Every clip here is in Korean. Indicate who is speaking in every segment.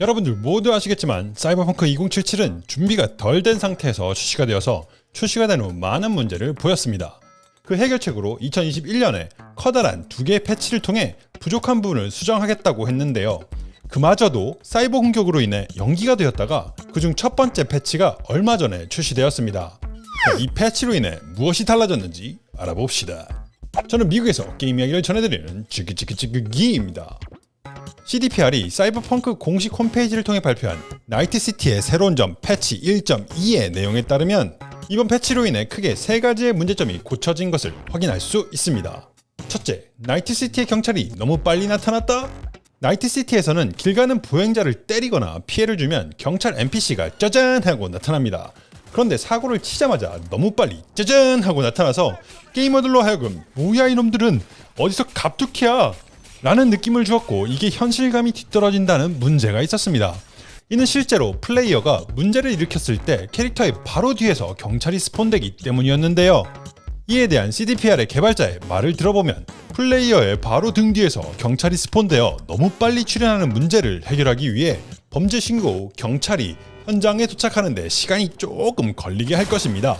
Speaker 1: 여러분들 모두 아시겠지만 사이버펑크 2077은 준비가 덜 된 상태에서 출시가 되어서 출시가 된 후 많은 문제를 보였습니다. 그 해결책으로 2021년에 커다란 두 개의 패치를 통해 부족한 부분을 수정하겠다고 했는데요. 그마저도 사이버 공격으로 인해 연기가 되었다가 그중 첫 번째 패치가 얼마 전에 출시되었습니다. 이 패치로 인해 무엇이 달라졌는지 알아봅시다. 저는 미국에서 게임 이야기를 전해드리는 찌그찌그찌그기입니다. CDPR이 사이버펑크 공식 홈페이지를 통해 발표한 나이트시티의 새로운 점 패치 1.2의 내용에 따르면 이번 패치로 인해 크게 세 가지의 문제점이 고쳐진 것을 확인할 수 있습니다. 첫째, 나이트시티의 경찰이 너무 빨리 나타났다? 나이트시티에서는 길 가는 보행자를 때리거나 피해를 주면 경찰 NPC가 짜잔 하고 나타납니다. 그런데 사고를 치자마자 너무 빨리 짜잔 하고 나타나서 게이머들로 하여금 뭐야 이놈들은 어디서 갑툭이야 라는 느낌을 주었고 이게 현실감이 뒤떨어진다는 문제가 있었습니다. 이는 실제로 플레이어가 문제를 일으켰을 때 캐릭터의 바로 뒤에서 경찰이 스폰되기 때문이었는데요. 이에 대한 CDPR의 개발자의 말을 들어보면 플레이어의 바로 등 뒤에서 경찰이 스폰되어 너무 빨리 출현하는 문제를 해결하기 위해 범죄 신고 후 경찰이 현장에 도착하는데 시간이 조금 걸리게 할 것입니다.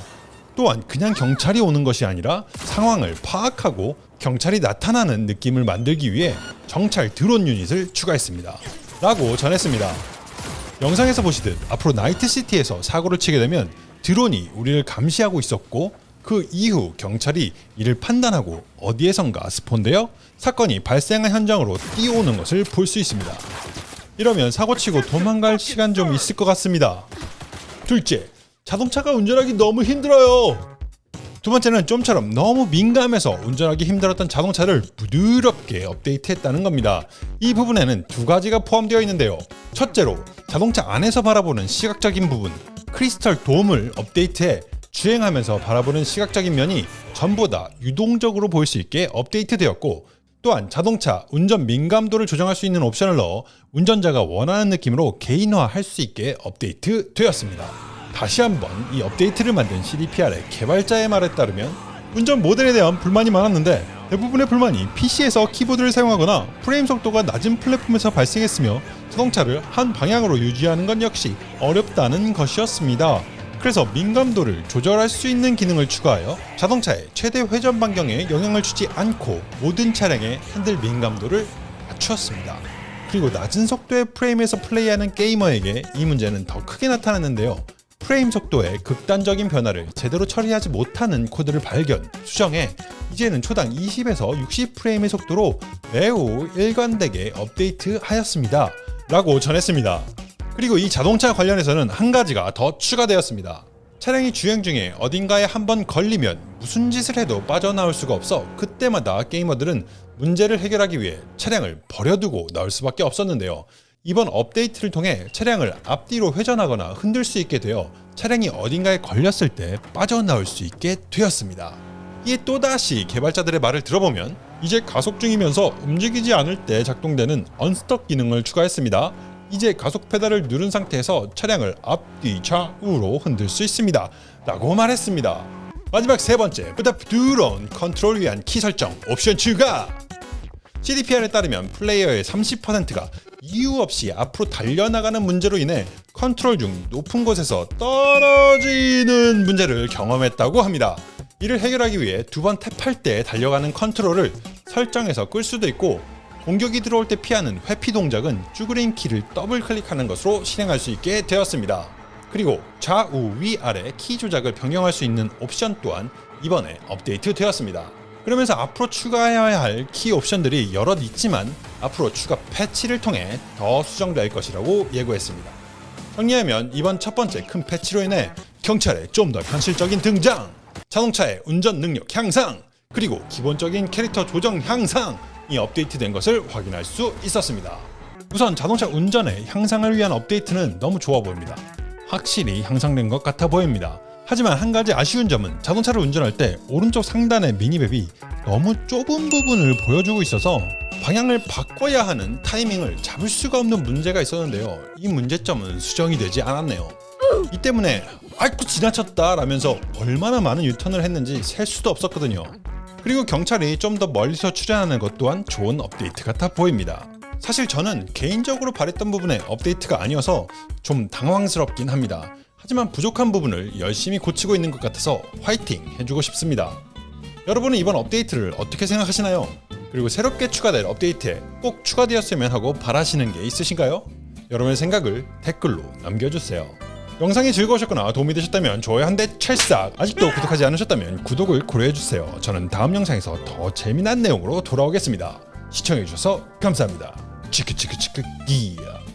Speaker 1: 또한 그냥 경찰이 오는 것이 아니라 상황을 파악하고 경찰이 나타나는 느낌을 만들기 위해 정찰 드론 유닛을 추가했습니다. 라고 전했습니다. 영상에서 보시듯 앞으로 나이트시티에서 사고를 치게 되면 드론이 우리를 감시하고 있었고 그 이후 경찰이 이를 판단하고 어디에선가 스폰되어 사건이 발생한 현장으로 뛰어오는 것을 볼 수 있습니다. 이러면 사고치고 도망갈 시간 좀 있을 것 같습니다. 둘째, 자동차가 운전하기 너무 힘들어요. 두 번째는 좀처럼 너무 민감해서 운전하기 힘들었던 자동차를 부드럽게 업데이트했다는 겁니다. 이 부분에는 두 가지가 포함되어 있는데요. 첫째로 자동차 안에서 바라보는 시각적인 부분 크리스털 돔을 업데이트해 주행하면서 바라보는 시각적인 면이 전보다 유동적으로 보일 수 있게 업데이트되었고 또한 자동차 운전 민감도를 조정할 수 있는 옵션을 넣어 운전자가 원하는 느낌으로 개인화할 수 있게 업데이트 되었습니다. 다시 한번 이 업데이트를 만든 CDPR의 개발자의 말에 따르면 운전 모델에 대한 불만이 많았는데 대부분의 불만이 PC에서 키보드를 사용하거나 프레임 속도가 낮은 플랫폼에서 발생했으며 자동차를 한 방향으로 유지하는 건 역시 어렵다는 것이었습니다. 그래서 민감도를 조절할 수 있는 기능을 추가하여 자동차의 최대 회전 반경에 영향을 주지 않고 모든 차량의 핸들 민감도를 맞추었습니다. 그리고 낮은 속도의 프레임에서 플레이하는 게이머에게 이 문제는 더 크게 나타났는데요. 프레임 속도의 극단적인 변화를 제대로 처리하지 못하는 코드를 발견, 수정해 이제는 초당 20에서 60프레임의 속도로 매우 일관되게 업데이트하였습니다. 라고 전했습니다. 그리고 이 자동차 관련해서는 한 가지가 더 추가되었습니다. 차량이 주행 중에 어딘가에 한 번 걸리면 무슨 짓을 해도 빠져나올 수가 없어 그때마다 게이머들은 문제를 해결하기 위해 차량을 버려두고 나올 수밖에 없었는데요. 이번 업데이트를 통해 차량을 앞뒤로 회전하거나 흔들 수 있게 되어 차량이 어딘가에 걸렸을 때 빠져나올 수 있게 되었습니다. 이에 또다시 개발자들의 말을 들어보면 이제 가속 중이면서 움직이지 않을 때 작동되는 언스톡 기능을 추가했습니다. 이제 가속 페달을 누른 상태에서 차량을 앞뒤 좌우로 흔들 수 있습니다. 라고 말했습니다. 마지막 세 번째, 보다 부드러운 컨트롤 위한 키 설정 옵션 추가! CDPR에 따르면 플레이어의 30%가 이유 없이 앞으로 달려나가는 문제로 인해 컨트롤 중 높은 곳에서 떨어지는 문제를 경험했다고 합니다. 이를 해결하기 위해 두 번 탭할 때 달려가는 컨트롤을 설정해서 끌 수도 있고 공격이 들어올 때 피하는 회피 동작은 쭈그린 키를 더블 클릭하는 것으로 실행할 수 있게 되었습니다. 그리고 좌우 위아래 키 조작을 변경할 수 있는 옵션 또한 이번에 업데이트 되었습니다. 그러면서 앞으로 추가해야 할 키 옵션들이 여럿 있지만 앞으로 추가 패치를 통해 더 수정될 것이라고 예고했습니다. 정리하면 이번 첫 번째 큰 패치로 인해 경찰의 좀 더 현실적인 등장, 자동차의 운전 능력 향상, 그리고 기본적인 캐릭터 조정 향상이 업데이트된 것을 확인할 수 있었습니다. 우선 자동차 운전의 향상을 위한 업데이트는 너무 좋아 보입니다. 확실히 향상된 것 같아 보입니다. 하지만 한 가지 아쉬운 점은 자동차를 운전할 때 오른쪽 상단의 미니맵이 너무 좁은 부분을 보여주고 있어서 방향을 바꿔야 하는 타이밍을 잡을 수가 없는 문제가 있었는데요. 이 문제점은 수정이 되지 않았네요. 이 때문에 아이고 지나쳤다 라면서 얼마나 많은 유턴을 했는지 셀 수도 없었거든요. 그리고 경찰이 좀 더 멀리서 출연하는 것 또한 좋은 업데이트 같아 보입니다. 사실 저는 개인적으로 바랬던 부분의 업데이트가 아니어서 좀 당황스럽긴 합니다. 하지만 부족한 부분을 열심히 고치고 있는 것 같아서 화이팅 해주고 싶습니다. 여러분은 이번 업데이트를 어떻게 생각하시나요? 그리고 새롭게 추가될 업데이트에 꼭 추가되었으면 하고 바라시는 게 있으신가요? 여러분의 생각을 댓글로 남겨주세요. 영상이 즐거우셨거나 도움이 되셨다면 좋아요 한 대 찰싹 아직도 구독하지 않으셨다면 구독을 고려해주세요. 저는 다음 영상에서 더 재미난 내용으로 돌아오겠습니다. 시청해주셔서 감사합니다. 치크치크치크 기야